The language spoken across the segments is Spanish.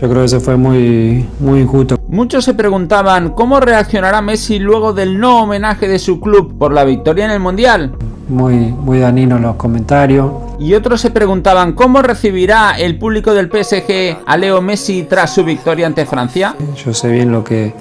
Yo creo que eso fue muy, muy injusto. Muchos se preguntaban cómo reaccionará Messi luego del no homenaje de su club por la victoria en el Mundial. Muy, muy danino los comentarios. Y otros se preguntaban cómo recibirá el público del PSG a Leo Messi tras su victoria ante Francia. Yo sé bien lo que,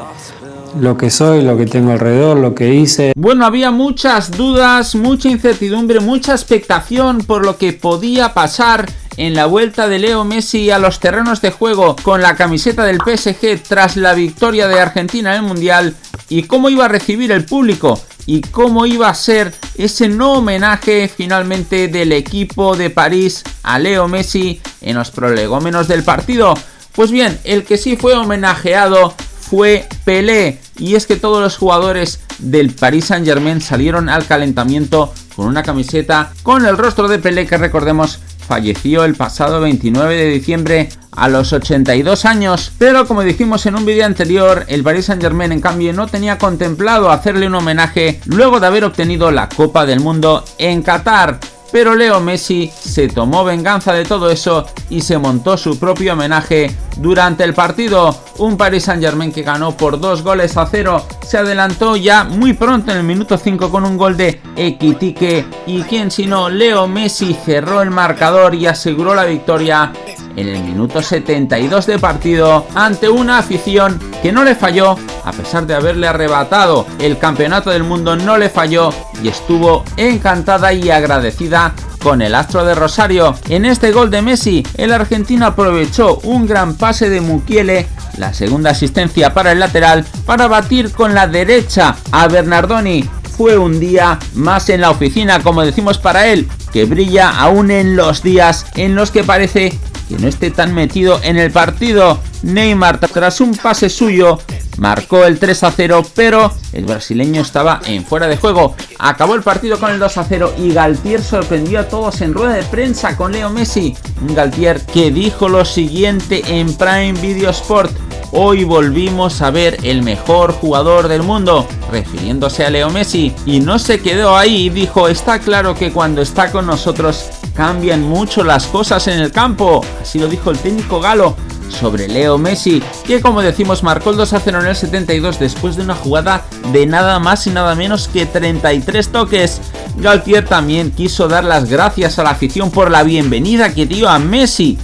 lo que soy, lo que tengo alrededor, lo que hice. Bueno, había muchas dudas, mucha incertidumbre, mucha expectación por lo que podía pasar en la vuelta de Leo Messi a los terrenos de juego con la camiseta del PSG tras la victoria de Argentina en el Mundial y cómo iba a recibir el público y cómo iba a ser ese no homenaje finalmente del equipo de París a Leo Messi en los prolegómenos del partido. Pues bien, el que sí fue homenajeado fue Pelé y es que todos los jugadores del Paris Saint Germain salieron al calentamiento con una camiseta con el rostro de Pelé que recordemos falleció el pasado 29 de diciembre a los 82 años, pero como dijimos en un vídeo anterior, el Paris Saint Germain en cambio no tenía contemplado hacerle un homenaje luego de haber obtenido la Copa del Mundo en Qatar. Pero Leo Messi se tomó venganza de todo eso y se montó su propio homenaje durante el partido. Un Paris Saint Germain que ganó por dos goles a cero. Se adelantó ya muy pronto en el minuto 5 con un gol de Equitique. Y quien sino Leo Messi cerró el marcador y aseguró la victoria en el minuto 72 de partido ante una afición que no le falló a pesar de haberle arrebatado el campeonato del mundo no le falló y estuvo encantada y agradecida con el astro de Rosario. En este gol de Messi, el argentino aprovechó un gran pase de Mukiele, la segunda asistencia para el lateral, para batir con la derecha a Bernardoni. Fue un día más en la oficina, como decimos para él, que brilla aún en los días en los que parece que no esté tan metido en el partido. Neymar, tras un pase suyo, marcó el 3 a 0, pero el brasileño estaba en fuera de juego. Acabó el partido con el 2 a 0 y Galtier sorprendió a todos en rueda de prensa con Leo Messi. Un Galtier que dijo lo siguiente en Prime Video Sport. Hoy volvimos a ver el mejor jugador del mundo, refiriéndose a Leo Messi, y no se quedó ahí dijo, está claro que cuando está con nosotros cambian mucho las cosas en el campo, así lo dijo el técnico galo sobre Leo Messi, que como decimos marcó el 2 a 0 en el 72 después de una jugada de nada más y nada menos que 33 toques. Galtier también quiso dar las gracias a la afición por la bienvenida que dio a Messi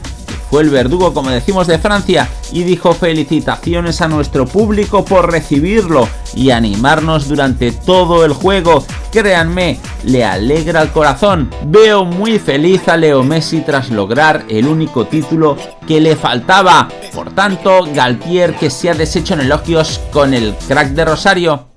el verdugo, como decimos, de Francia y dijo felicitaciones a nuestro público por recibirlo y animarnos durante todo el juego. Créanme, le alegra el corazón. Veo muy feliz a Leo Messi tras lograr el único título que le faltaba. Por tanto, Galtier que se ha deshecho en elogios con el crack de Rosario.